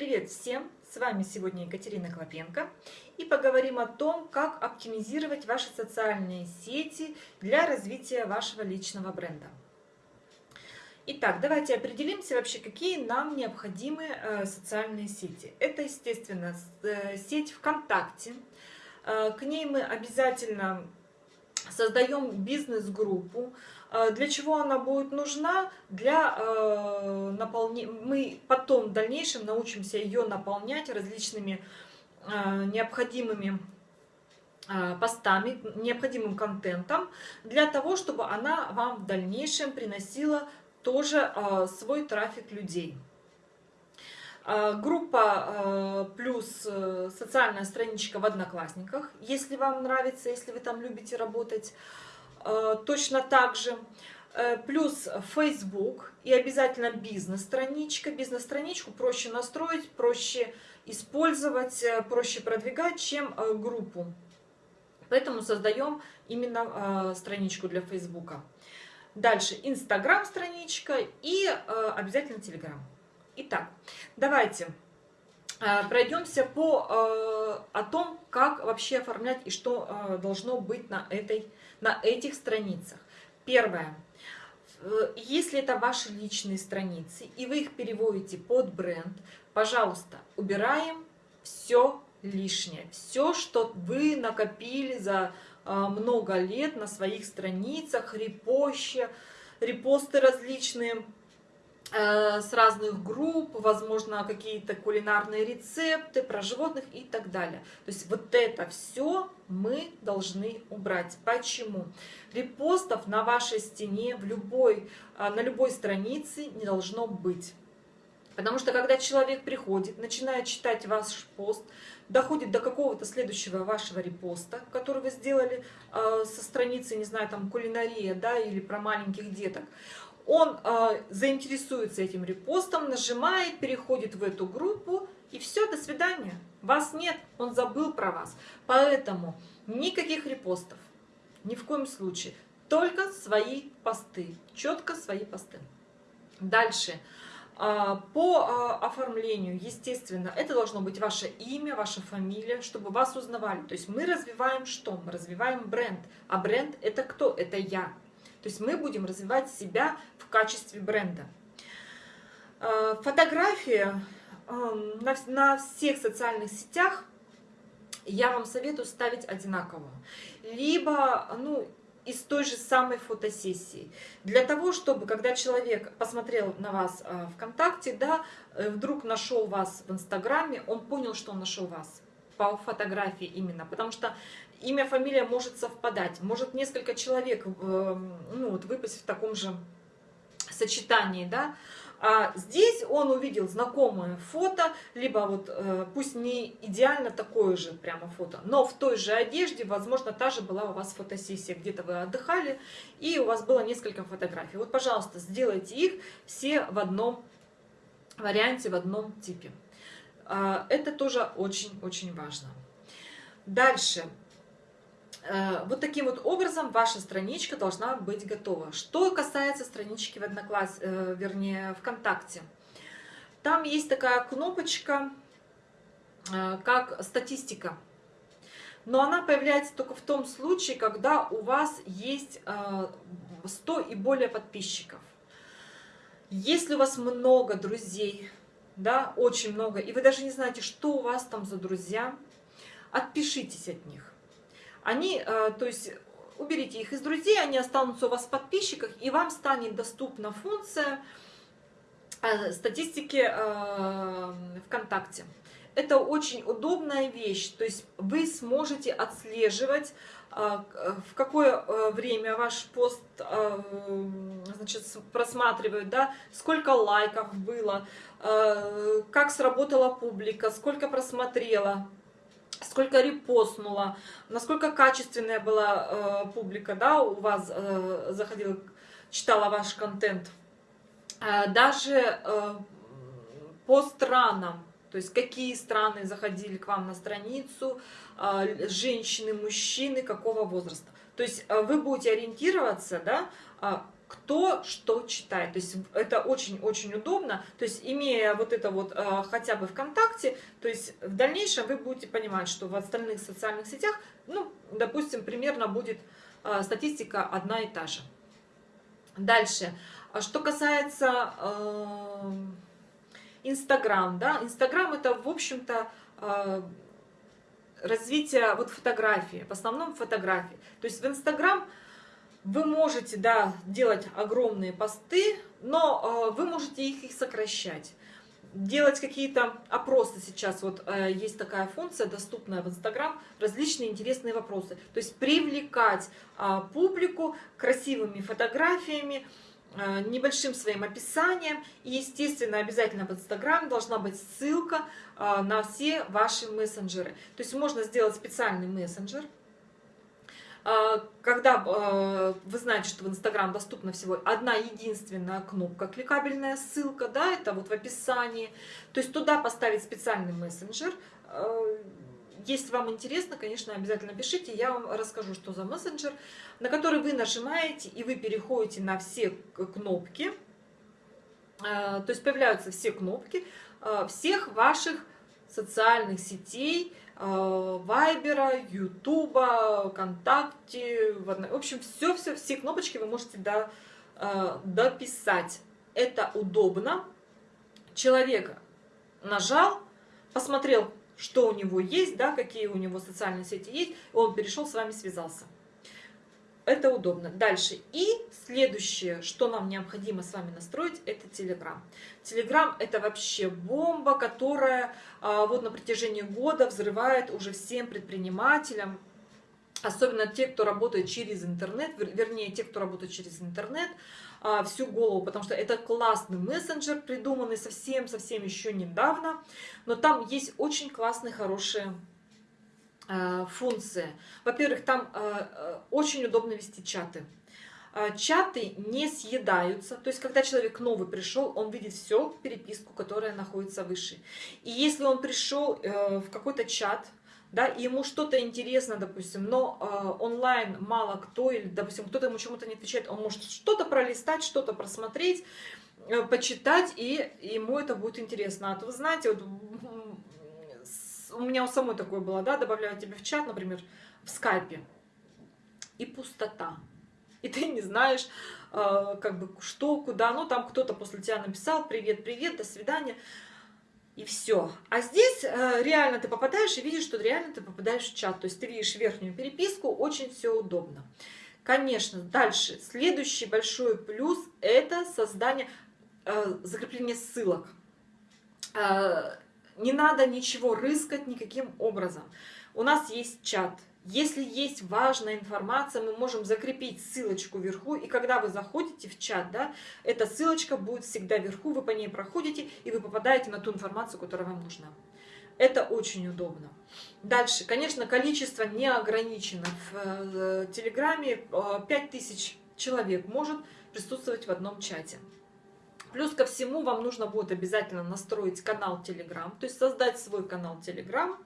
Привет всем! С вами сегодня Екатерина Клопенко и поговорим о том, как оптимизировать ваши социальные сети для развития вашего личного бренда. Итак, давайте определимся вообще, какие нам необходимы э, социальные сети. Это, естественно, э, сеть ВКонтакте. Э, к ней мы обязательно создаем бизнес-группу. Э, для чего она будет нужна? Для э, наполнения. Мы потом в дальнейшем научимся ее наполнять различными э, необходимыми э, постами, необходимым контентом, для того, чтобы она вам в дальнейшем приносила тоже э, свой трафик людей. Э, группа э, плюс э, социальная страничка в Одноклассниках, если вам нравится, если вы там любите работать. Точно так же. Плюс Facebook и обязательно бизнес-страничка. Бизнес-страничку проще настроить, проще использовать, проще продвигать, чем группу. Поэтому создаем именно страничку для Facebook. Дальше Instagram страничка и обязательно Telegram. Итак, давайте пройдемся по о том, как вообще оформлять и что должно быть на этой на этих страницах. Первое. Если это ваши личные страницы, и вы их переводите под бренд, пожалуйста, убираем все лишнее. Все, что вы накопили за много лет на своих страницах, репоща, репосты различные, Э, с разных групп, возможно, какие-то кулинарные рецепты про животных и так далее. То есть вот это все мы должны убрать. Почему? Репостов на вашей стене в любой, э, на любой странице не должно быть. Потому что когда человек приходит, начинает читать ваш пост, доходит до какого-то следующего вашего репоста, который вы сделали э, со страницы, не знаю, там кулинария, да, или про маленьких деток, он э, заинтересуется этим репостом, нажимает, переходит в эту группу, и все, до свидания. Вас нет, он забыл про вас. Поэтому никаких репостов, ни в коем случае. Только свои посты, четко свои посты. Дальше. По оформлению, естественно, это должно быть ваше имя, ваша фамилия, чтобы вас узнавали. То есть мы развиваем что? Мы развиваем бренд. А бренд это кто? Это я. То есть мы будем развивать себя в качестве бренда. Э, фотография эм, на, на всех социальных сетях я вам советую ставить одинаково. Либо, ну, из той же самой фотосессии. Для того, чтобы, когда человек посмотрел на вас э, ВКонтакте, да, э, вдруг нашел вас в Инстаграме, он понял, что он нашел вас по фотографии именно. Потому что имя, фамилия может совпадать. Может несколько человек эм, ну, вот, выпасть в таком же сочетании, да. А здесь он увидел знакомое фото, либо вот э, пусть не идеально такое же прямо фото, но в той же одежде, возможно, та же была у вас фотосессия, где-то вы отдыхали, и у вас было несколько фотографий. Вот, пожалуйста, сделайте их все в одном варианте, в одном типе. А, это тоже очень-очень важно. Дальше. Э, вот таким вот образом ваша страничка должна быть готова. Что касается странички в Однокласс, э, вернее, ВКонтакте. Там есть такая кнопочка, э, как статистика. Но она появляется только в том случае, когда у вас есть 100 и более подписчиков. Если у вас много друзей, да, очень много, и вы даже не знаете, что у вас там за друзья, отпишитесь от них они, э, то есть уберите их из друзей, они останутся у вас в подписчиках, и вам станет доступна функция э, статистики э, ВКонтакте. Это очень удобная вещь, то есть вы сможете отслеживать, в какое время ваш пост значит, просматривают, да, сколько лайков было, как сработала публика, сколько просмотрела, сколько репостнула, насколько качественная была э, публика, да, у вас э, заходила, читала ваш контент. Э, даже э, по странам, то есть какие страны заходили к вам на страницу, э, женщины, мужчины, какого возраста. То есть э, вы будете ориентироваться, да, э, кто что читает. То есть это очень-очень удобно. То есть имея вот это вот э, хотя бы ВКонтакте, то есть в дальнейшем вы будете понимать, что в остальных социальных сетях, ну, допустим, примерно будет э, статистика одна и та же. Дальше. А что касается э, Инстаграм, да, Инстаграм это, в общем-то, э, развитие вот фотографии, в основном фотографии. То есть в Инстаграм вы можете, да, делать огромные посты, но э, вы можете их, их сокращать. Делать какие-то опросы сейчас, вот э, есть такая функция, доступная в Инстаграм, различные интересные вопросы. То есть привлекать э, публику красивыми фотографиями, э, небольшим своим описанием. И, естественно, обязательно в Инстаграм должна быть ссылка э, на все ваши мессенджеры. То есть можно сделать специальный мессенджер, когда а, вы знаете, что в Инстаграм доступна всего одна единственная кнопка, кликабельная ссылка, да, это вот в описании, то есть туда поставить специальный мессенджер, а, если вам интересно, конечно, обязательно пишите, я вам расскажу, что за мессенджер, на который вы нажимаете, и вы переходите на все кнопки, то есть появляются все кнопки всех ваших социальных сетей, Э, Вайбера, Ютуба, ВКонтакте. В общем, все-все, все кнопочки вы можете до, э, дописать. Это удобно. Человек нажал, посмотрел, что у него есть, да, какие у него социальные сети есть, он перешел, с вами связался. Это удобно. Дальше. И следующее, что нам необходимо с вами настроить, это Telegram. Telegram это вообще бомба, которая а, вот на протяжении года взрывает уже всем предпринимателям, особенно те, кто работает через интернет, вернее, те, кто работает через интернет, а, всю голову, потому что это классный мессенджер, придуманный совсем-совсем еще недавно, но там есть очень классные, хорошие Э, функции. Во-первых, там э, э, очень удобно вести чаты. Чаты не съедаются, то есть когда человек новый пришел, он видит все переписку, которая находится выше. И если он пришел в какой-то чат, да, и ему что-то интересно, допустим, но онлайн мало кто, или, допустим, кто-то ему чему-то не отвечает, он может что-то пролистать, что-то просмотреть, почитать, и ему это будет интересно. А то вы знаете, вот у меня у самой такое было, да, добавляю тебя в чат, например, в скайпе, и пустота. И ты не знаешь, э, как бы, что, куда, ну, там кто-то после тебя написал, привет, привет, до свидания, и все. А здесь э, реально ты попадаешь и видишь, что реально ты попадаешь в чат, то есть ты видишь верхнюю переписку, очень все удобно. Конечно, дальше, следующий большой плюс – это создание, э, закрепление ссылок э, не надо ничего рыскать никаким образом. У нас есть чат. Если есть важная информация, мы можем закрепить ссылочку вверху, и когда вы заходите в чат, да, эта ссылочка будет всегда вверху, вы по ней проходите, и вы попадаете на ту информацию, которая вам нужна. Это очень удобно. Дальше, конечно, количество не ограничено. В э, Телеграме 5000 э, человек может присутствовать в одном чате. Плюс ко всему вам нужно будет обязательно настроить канал Telegram, то есть создать свой канал Telegram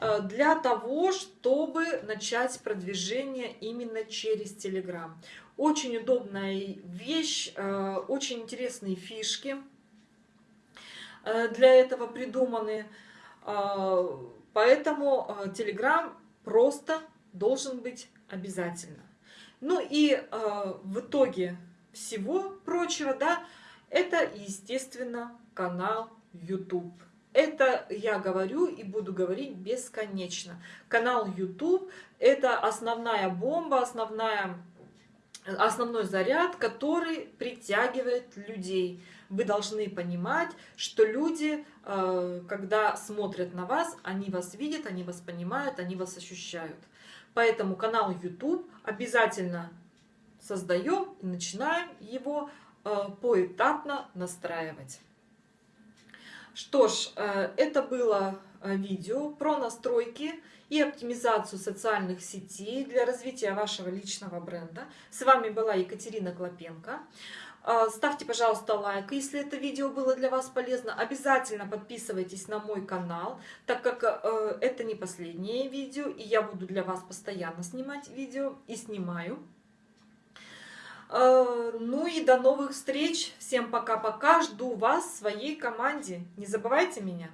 э, для того, чтобы начать продвижение именно через Telegram. Очень удобная вещь, э, очень интересные фишки э, для этого придуманы. Поэтому Telegram просто должен быть обязательно. Ну и в итоге всего прочего, да, это, естественно, канал YouTube. Это я говорю и буду говорить бесконечно. Канал YouTube – это основная бомба, основная, основной заряд, который притягивает людей. Вы должны понимать, что люди, э, когда смотрят на вас, они вас видят, они вас понимают, они вас ощущают. Поэтому канал YouTube обязательно создаем и начинаем его поэтапно настраивать. Что ж, э, это было э, видео про настройки и оптимизацию социальных сетей для развития вашего личного бренда. С вами была Екатерина Клопенко. Ставьте, пожалуйста, лайк, если это видео было для вас полезно. Обязательно подписывайтесь на мой канал, так как это не последнее видео, и я буду для вас постоянно снимать видео и снимаю. Э, ну и до новых встреч. Всем пока-пока. Жду вас в своей команде. Не забывайте меня.